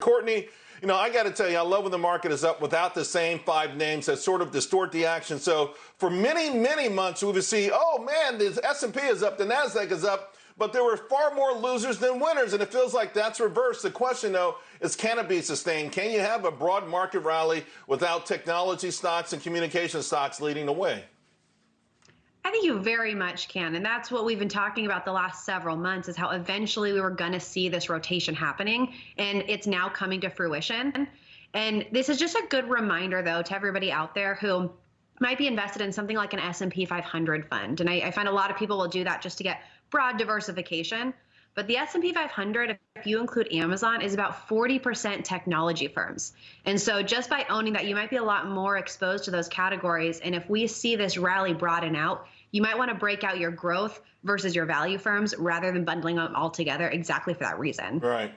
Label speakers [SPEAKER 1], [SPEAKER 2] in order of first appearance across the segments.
[SPEAKER 1] Courtney, you know, I got to tell you, I love when the market is up without the same five names that sort of distort the action. So for many, many months, we would see, oh man, the S&P is up, the Nasdaq is up, but there were far more losers than winners, and it feels like that's reversed. The question, though, is can it be sustained? Can you have a broad market rally without technology stocks and communication stocks leading the way?
[SPEAKER 2] I think you very much can. And that's what we've been talking about the last several months is how eventually we were going to see this rotation happening. And it's now coming to fruition. And this is just a good reminder, though, to everybody out there who might be invested in something like an S&P 500 fund. And I, I find a lot of people will do that just to get broad diversification. But the S&P 500, if you include Amazon, is about 40% technology firms. And so just by owning that, you might be a lot more exposed to those categories. And if we see this rally broaden out, you might want to break out your growth versus your value firms rather than bundling them all together exactly for that reason.
[SPEAKER 1] Right.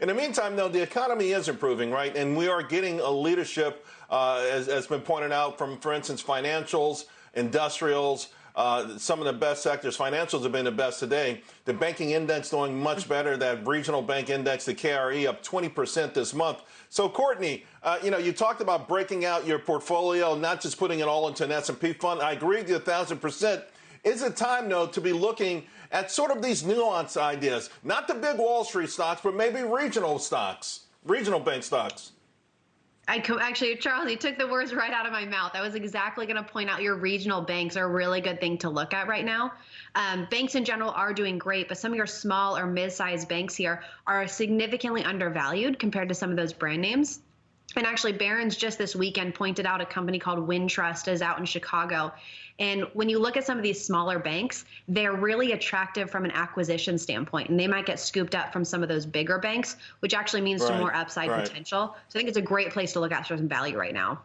[SPEAKER 1] In the meantime, though, the economy is improving, right? And we are getting a leadership, uh, as has been pointed out from, for instance, financials, industrials, uh, some of the best sectors. Financials have been the best today. The banking index doing much better. That regional bank index, the KRE, up 20% this month. So, Courtney, uh, you know, you talked about breaking out your portfolio, not just putting it all into an S&P fund. I agree with you a thousand percent. Is it time, though, to be looking at sort of these nuance ideas, not the big Wall Street stocks, but maybe regional stocks, regional bank stocks?
[SPEAKER 2] I co- actually, Charles, you took the words right out of my mouth. I was exactly going to point out your regional banks are a really good thing to look at right now. Um, banks in general are doing great, but some of your small or mid-sized banks here are significantly undervalued compared to some of those brand names. And actually, Barron's just this weekend pointed out a company called Wintrust is out in Chicago. And when you look at some of these smaller banks, they're really attractive from an acquisition standpoint. And they might get scooped up from some of those bigger banks, which actually means right, some more upside right. potential. So I think it's a great place to look at for some value right now.